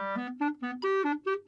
Música